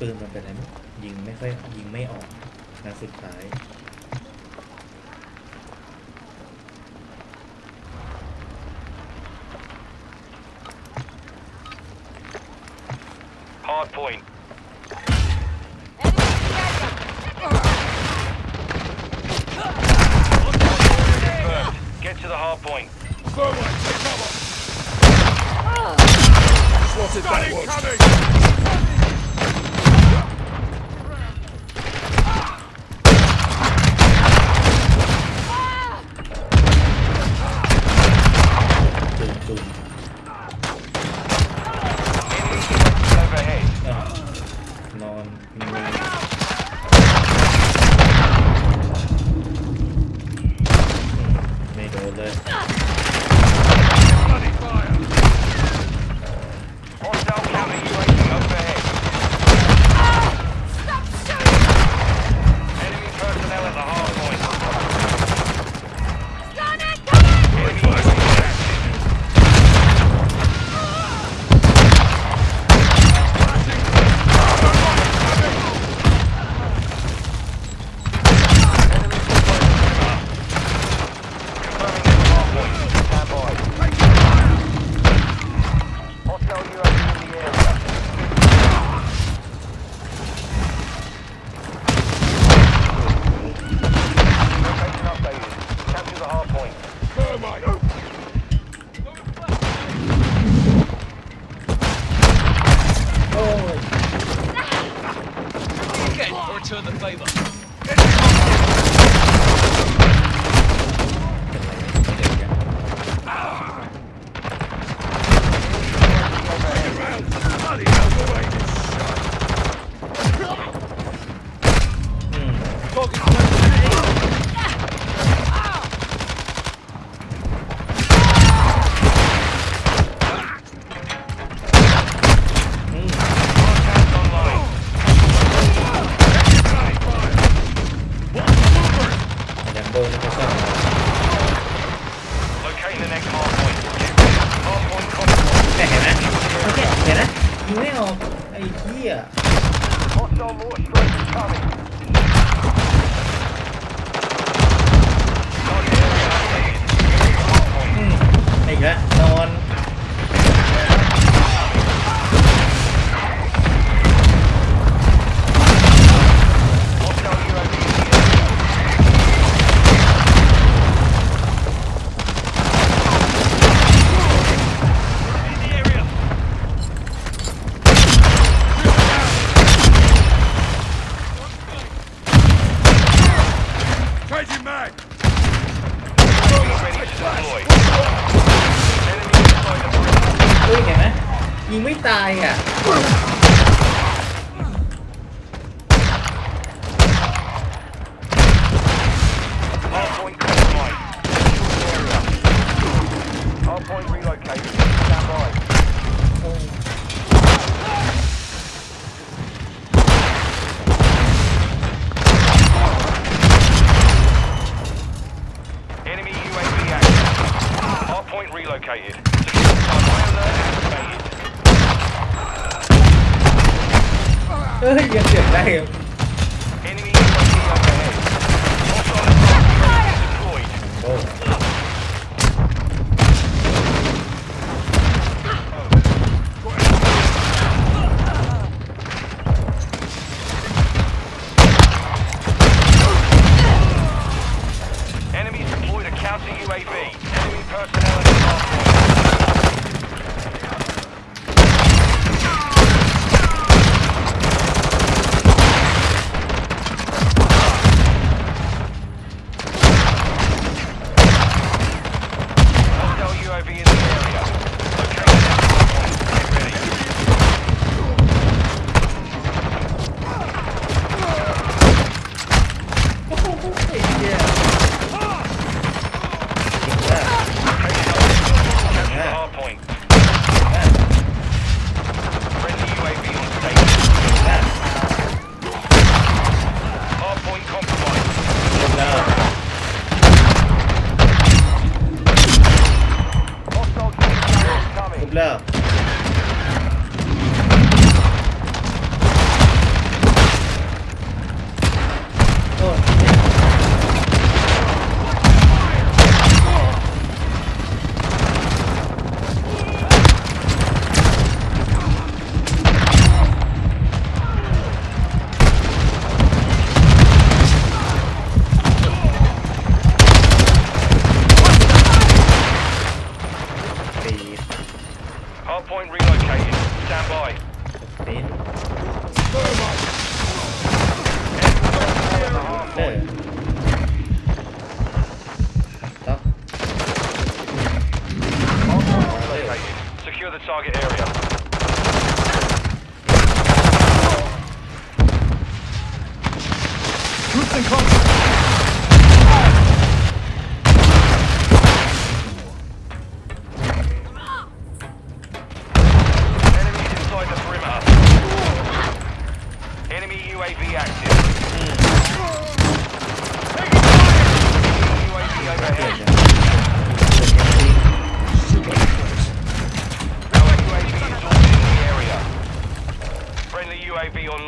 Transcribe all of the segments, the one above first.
ปืนมันเป็นอะไรไม่ยิงไม่ค่อยยิงไม่ออกนัดสุดท้าย Hard point. Confirmed. Get to the hard ไยิงไม่ออกไอ้เหี้ย Hostile mortar strike incoming. Target area updated. Hard point. อืมอีกแล้ว Changing mag. Ready to deploy. Enemy inside the perimeter. เฮ้ยเห็นไหมยิงไม่ตายอะ เฮ้ยยังเสียงได้อยู่ Enemy target area. Troops in contact. Enemies inside the perimeter. Enemy UAV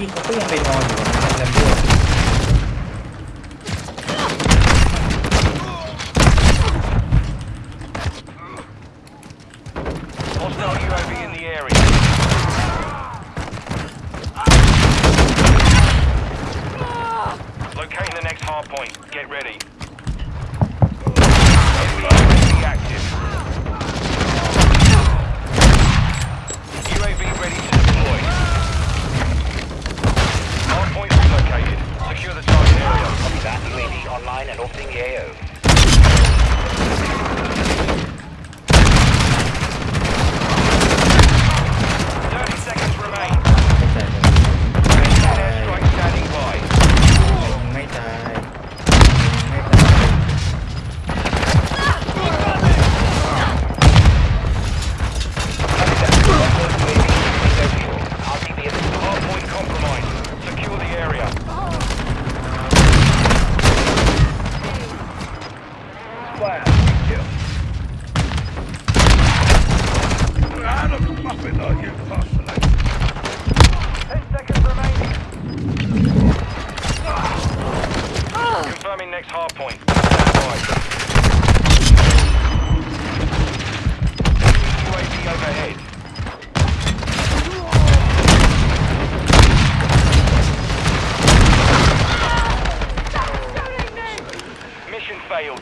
พี่เขาก็ยังไปนอนอยู่กับแลมโบ้ located. Secure the target area. Copy that. UAV online and opening the AO. next hard point. UAV overhead. Mission failed.